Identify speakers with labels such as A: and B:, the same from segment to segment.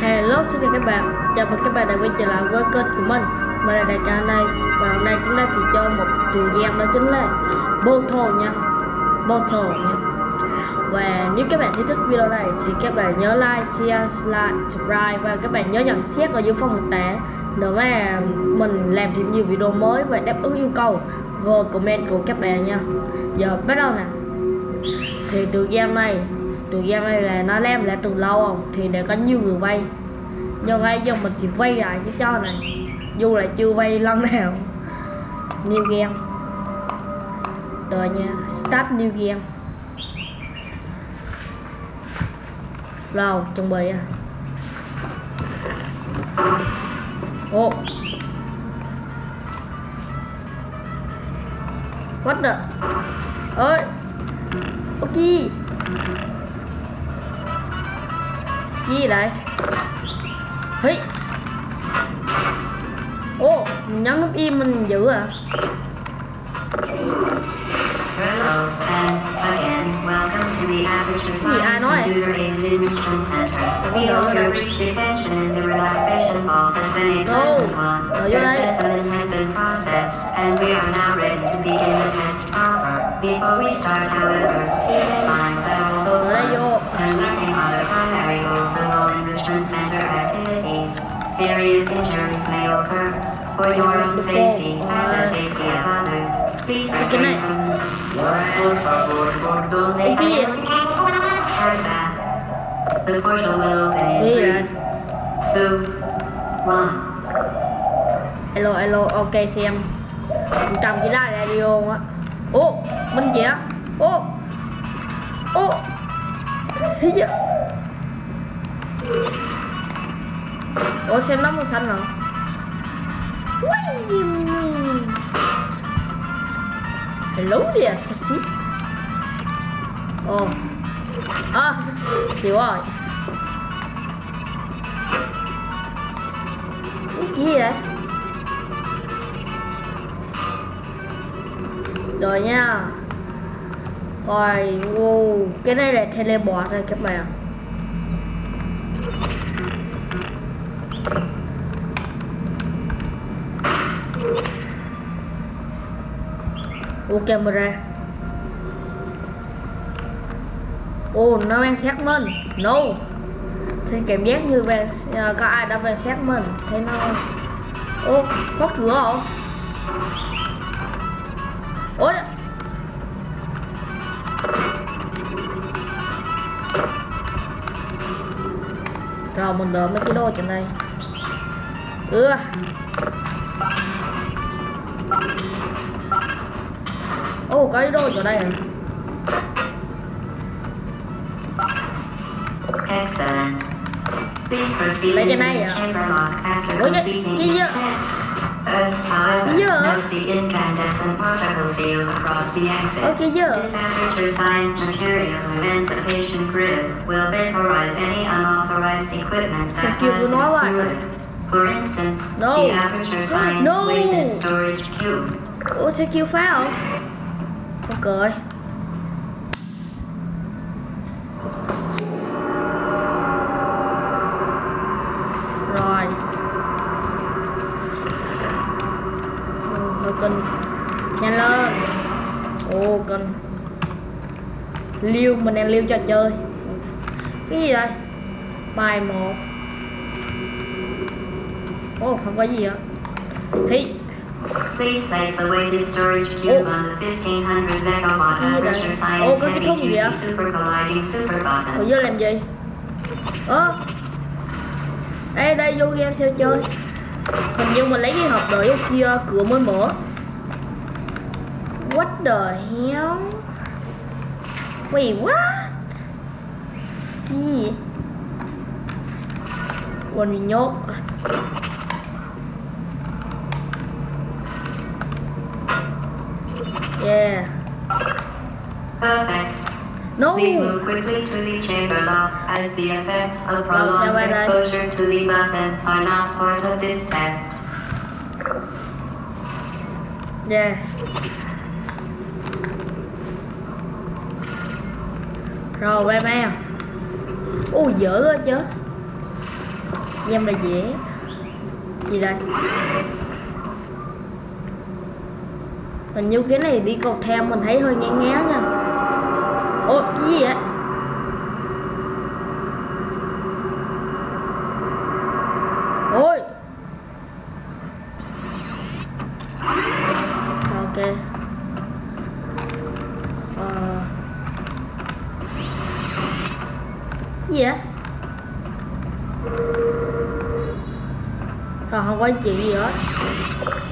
A: Hello, xin chào các bạn. Chào mừng các bạn đã quay trở lại với kênh của mình. Mình là Đại Ca đây Và hôm nay chúng ta sẽ cho một trường game đó chính là Bottle nha. Bottle nha. Và nếu các bạn thấy thích video này thì các bạn nhớ like, share, like, subscribe Và các bạn nhớ nhận xét ở dưới phần mô tả. Để mà mình làm thêm nhiều video mới và đáp ứng yêu cầu Và comment của các bạn nha. Giờ bắt đầu nè. Thì trường game này tựa game này là nó làm lại từ lâu không? Thì để có nhiều người vay. Nhưng ngay giờ mình chỉ vay lại cái cho này. Dù là chưa vay lần nào. New game. Rồi nha. Start new game. Rồi, chuẩn bị à. Ô. What the? Ơi. Ok. Cái gì đây Hí Ô, mình nhấn nút im mình giữ à
B: Hello, and again, welcome to the Aperture Science. Computer Aided Enrichment Center. We hope your brief detention in the relaxation vault has been a pleasant one. Your specimen has been processed, and we are now ready to begin the test proper. Before we start, however, keep in mind that although
A: Ở đây vô
B: fun and learning all Enrichment Center activities, serious injuries may occur. For your own safety and the safety of others, please refrain from por favor, por? Hurry back. The portal will open in three, two, one.
A: Alo, alo, ok xem cầm cái đài radio á Ô, bên kìa Ô Ô vậy? Ủa xem nó màu xanh hả? Hello there, sexy Ồ. À, hiểu rồi. Cái gì vậy? Rồi nha. Rồi, wow, cái này là teleport đây các bạn của camera. Ô nó đang xét mình No. Xin cảm giác như về, à, có ai đã về xét mình Thế nó Ô khóa cửa hả? Ôi Rồi mình đợi mấy cái đồ trên đây. Ừ Ồ có cái đồ ở đây à
B: Excellent. Please proceed
A: này
B: the
A: à?
B: chamber lock after completing each test. First, however, note the incandescent particle field across the exit. This aperture science material emancipation grid will vaporize any unauthorized equipment that passes through it. For instance, the aperture science weighted storage cube.
A: Ủa sẽ kêu phá cười Rồi. Ồ, hơi kinh Nhanh lên ô kinh Liêu, mình đang liêu trò chơi. Cái gì đây? Bài một. Ô không có gì ạ Hí.
B: Please place the weighted storage cube
A: Oh.
B: on the 1500 megawatt
A: Ồ,
B: science heavy duty super colliding super button.
A: vô làm gì? Ơ Ê đây vô game sao chơi Hình như mình lấy cái hộp đợi ở kia cửa mới mở What the hell Wait what Cái gì? Quên bị nhốt Yeah.
B: Perfect.
A: No.
B: Please move quickly to the chamber lock as the effects of prolonged exposure to the button are not part of this test.
A: Yeah. Rồi bye bye Ui dở quá chứ. Game là dễ. Gì đây Hình như cái này đi cầu thang mình thấy hơi ngán ngán nha. Ôi, cái gì vậy? Ôi. Ok. Ờ. Gì vậy? Còn không có chuyện gì hết.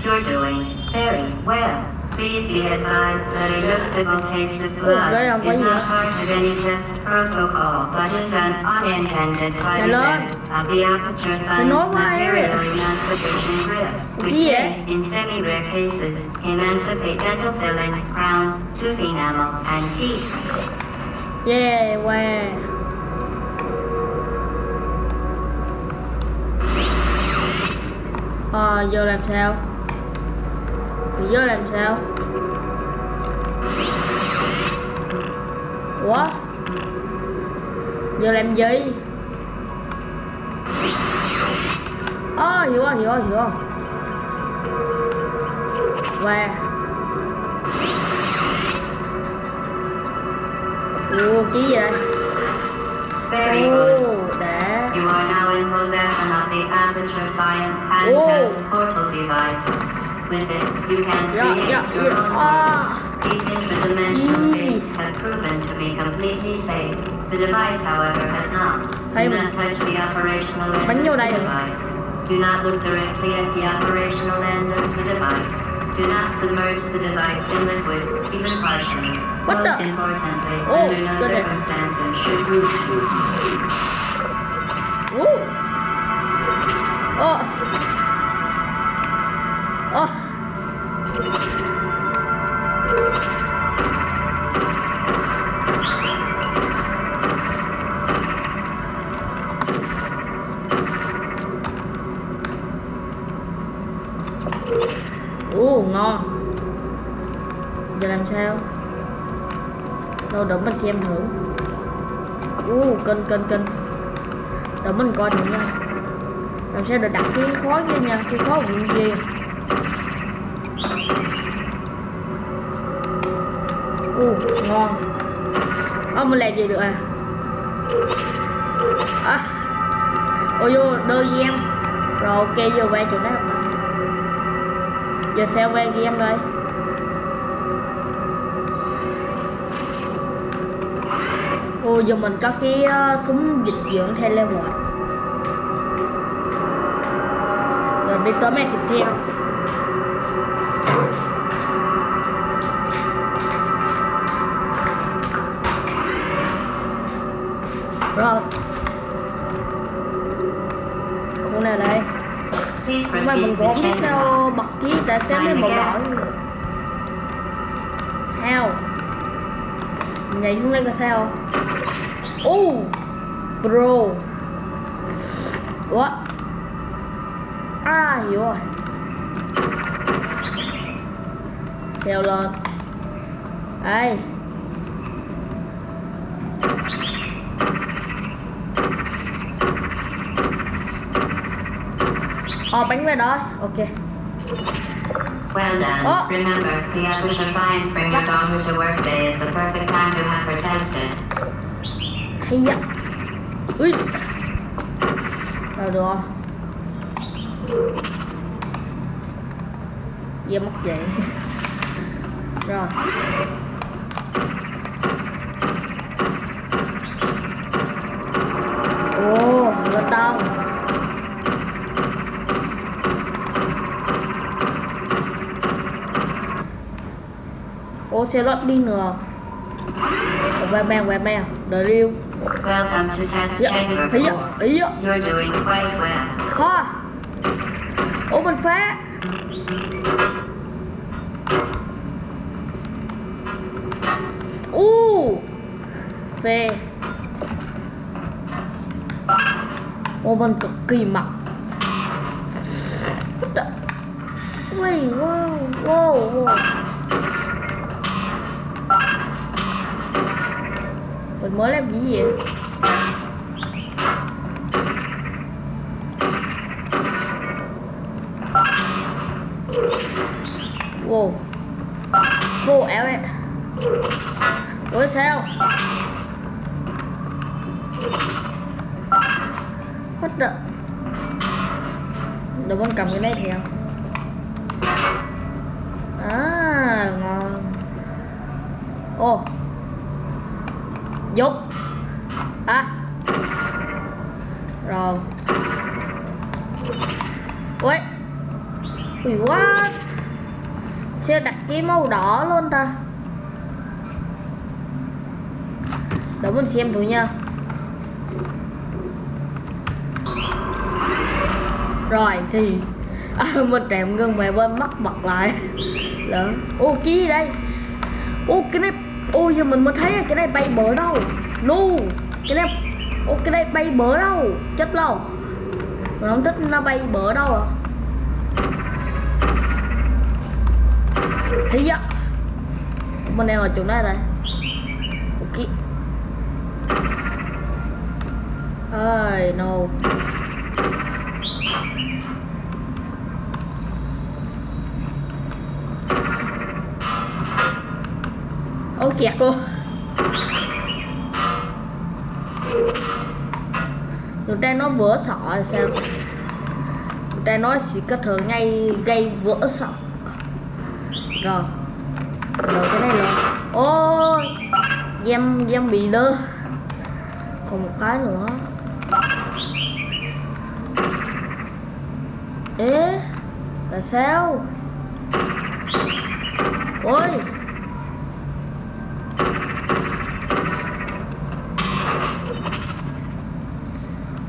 B: You're doing very well. Please be advised that a noticeable taste of blood
A: cái
B: is not part of any test protocol, but is an unintended side effect of the aperture science material emancipation grip, which may, in semi-rare cases, emancipate dental fillings, crowns, tooth enamel, and teeth.
A: Yeah, wow Ờ, giờ làm sao? Giờ làm sao? Ủa? Giờ làm gì? Ờ, hiểu rồi, hiểu rồi, hiểu rồi Wow Ủa, cái gì vậy?
B: Very good. You are now in possession of the Aperture Science handheld
A: Oh.
B: portal device. With it, you can
A: Yeah,
B: create
A: yeah,
B: your
A: yeah.
B: own
A: Ah.
B: These interdimensional
A: Mm.
B: gates have proven to be completely safe. The device, however, has not. Do not touch the operational end of the device. Do not look directly at the operational end of the device. Do not submerge the device in liquid, even partially.
A: What
B: Most
A: the-
B: importantly,
A: Oh,
B: under no circumstances should you
A: Ồ ơ Ờ. Ồ ngon. Giờ làm sao? Đâu, đợi mình xem thử. Ồ cân cân cân Đợi mình coi thử nha. Làm sao để đặt cái khói kia nha, Cái khói vụ gì Ồ ngon. Ơ mình làm gì được à? À. Ôi vô đôi game Rồi ok vô qua chỗ đó Giờ sao qua game đây? Ồ giờ mình có cái uh, súng dịch chuyển theo level Rồi đi tới mẹ tiếp theo. Mà mình cũng biết sao bật ký đã xem lên lõi
B: gap.
A: How Nhảy xuống đây coi sao. Oh Bro Ủa À hiểu rồi Treo lên Đây Ờ bánh về đó. Ok.
B: Well done.
A: Oh.
B: Remember, the Aperture Science Bring Your Daughter to Work Day is the perfect time to have her tested.
A: hay ui. Rồi được không? Dê mất vậy Rồi. Ồ, ngựa tông Ô, xe lót đi nữa. Mang Đợi liêu
B: Welcome to Test
A: Dạ,
B: Chamber
A: ý ạ,
B: 4.
A: ý ạ.
B: You're doing quite well.
A: Thôi phá U. Phê mình cực kỳ mập. What the- Wait, wow, wow, wow mình mới làm cái gì vậy? Wow. Wow ảo em ủa, sao? What the? Đồ con cầm cái này thì không? À ngon. Ô oh. Dục À. Rồi. Ui Ui quá. Sao đặt cái màu đỏ luôn ta. Để mình xem thử nha. Rồi thì à, Mình trèm ngưng về bên mắt bật lại. Lỡ Ô cái gì đây? Ô cái này ôi, giờ mình mới thấy cái này bay bở đâu. No Cái này Ô, cái này bay bở đâu. Chết lâu Mình không thích nó bay bở đâu à. Thấy dạ Mình đang ở chỗ này đây. Ok. Ơi no. Ôi, kẹt luôn. Người ta nó vỡ sọ rồi sao? Người ta nó chỉ có thể ngay, gây vỡ sọ. Rồi. Rồi cái này rồi. Ôi giam giam bị lơ. Còn một cái nữa. Ê Tại sao? Ôi.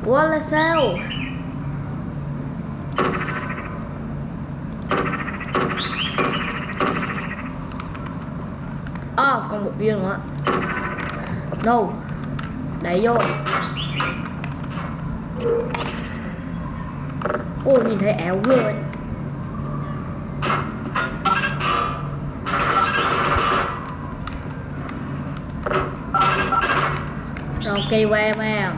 A: Ủa, là sao? À còn một viên nữa. Đâu? Đẩy vô. Ôi nhìn thấy ảo ghê ấy Rồi cây qua mà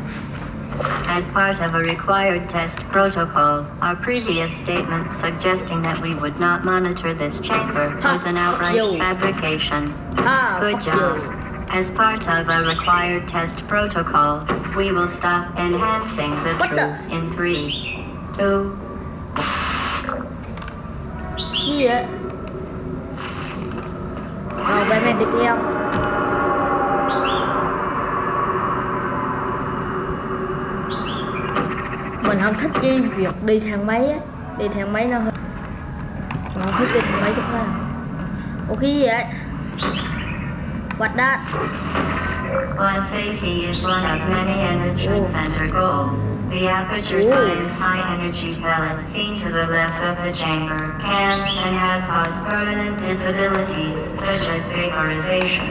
B: As part of a required test protocol, our previous statement suggesting that we would not monitor this chamber was an outright fabrication.
A: Ha!
B: Good job. As part of a required test protocol, we will stop enhancing the
A: What the-
B: truth in three, two,
A: Gì vậy Rồi về mẹ tiếp Mình không thích cái việc đi thang máy á. Đi thang máy nó hơi Mình không thích đi thang máy chút Ủa cái gì vậy? What that
B: While safety is one of many enrichment center goals, the Aperture. Science high energy pellet seen to the left of the chamber can and has caused permanent disabilities such as vaporization.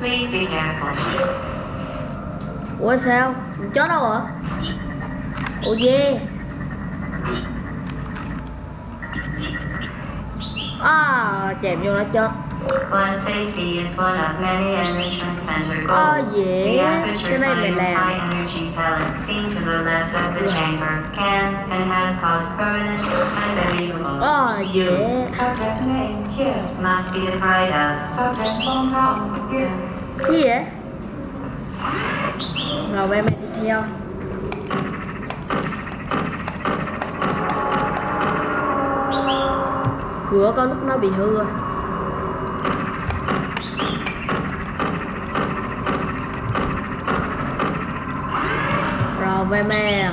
B: Please be careful.
A: Ủa sao? Chó đâu hả Ủa yeah À chèm vô nó chết
B: While safety is one of many enrichment center
A: Oh, yeah.
B: the Aperture
A: Cái này
B: Science high energy pellet seen to the left of the chamber can and has caused permanent unbelievable. You
A: yeah
C: Subject name here.
B: must be the pride of
C: Subject pronoun here.
A: Vậy Rồi mẹ tiếp theo Cửa có lúc nó bị hư rồi. Rồi về mẹ.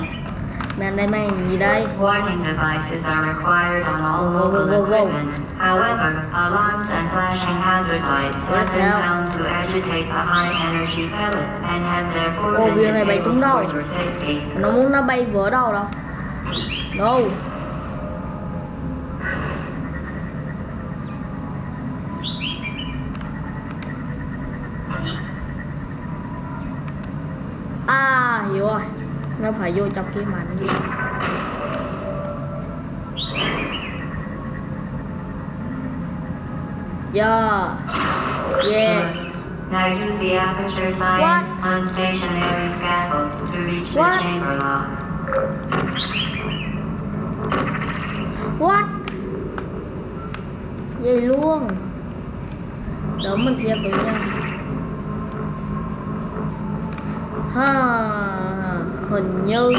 A: Mẹ đây mẹ gì đây?
B: Warning devices are required on all mobile equipment. However, alarms and flashing hazard lights have been found to agitate the high energy pellet and have therefore been disabled for your safety.
A: Nó muốn nó bay vỡ đâu đâu Đâu À hiểu rồi Phải vô trong cái mảnh gì Yeah Yes.
B: Good. Now use the Aperture Science unstationary scaffold to reach
A: What?
B: the chamber lock.
A: What? Vậy luôn. Mình xem thử nha. Ha hình như.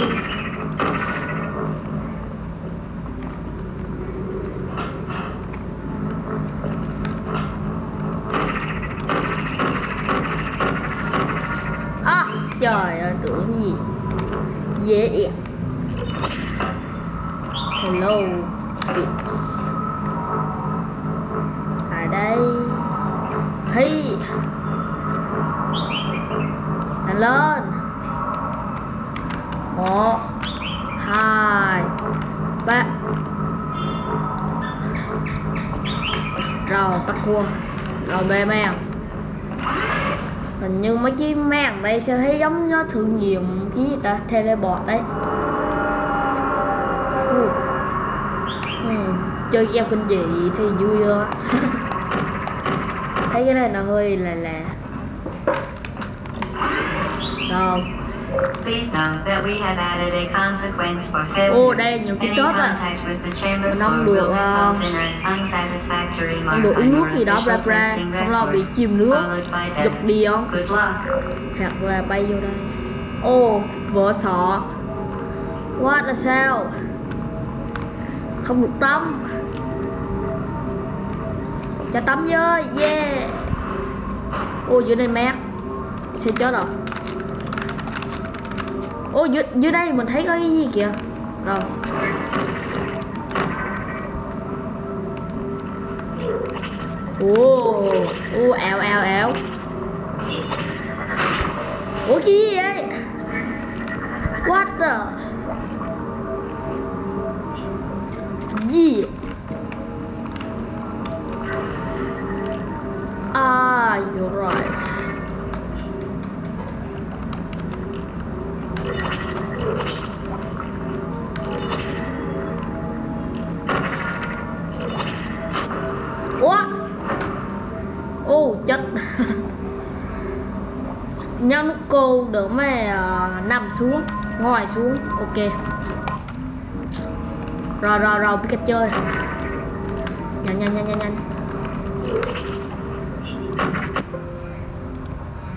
A: À trời ơi, tưởng gì. Dễ yeah. hello bitch ở đây. Hi. Lên một hai. Ba. Rồi, bắt cua. Rồi, bê mèo hình như mấy cái mèn đây sẽ thấy giống nó thử nghiệm cái gì ta, teleport đấy. Ừ. Ừ. chơi game kinh dị thì vui hơn. Thấy cái này nó hơi là là rồi.
B: Please note that we have added a consequence for failure.
A: Ồ, đây là nhiều cái chốt à.
B: floor
A: được,
B: unsatisfactory
A: không được uống nước gì đó bla
B: testing
A: không lo bị chìm nước. giật đi không? Hoặc là bay vô đây. Ô vỡ sọ. What là sao? Không được tắm. Cho tắm với yeah. Ô dưới đây mát. Sẽ chết rồi ô dưới, dưới đây mình thấy có cái gì kìa rồi ô ô ảo ảo ảo Ủa cái gì vậy? What the? Gì? Ah, you're right. Đỡ mà uh, ờ, nằm xuống ngồi xuống. Ok. Rồi rồi rồi biết cách chơi. Nhanh nhanh nhanh nhanh nhanh.